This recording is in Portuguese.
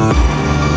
Música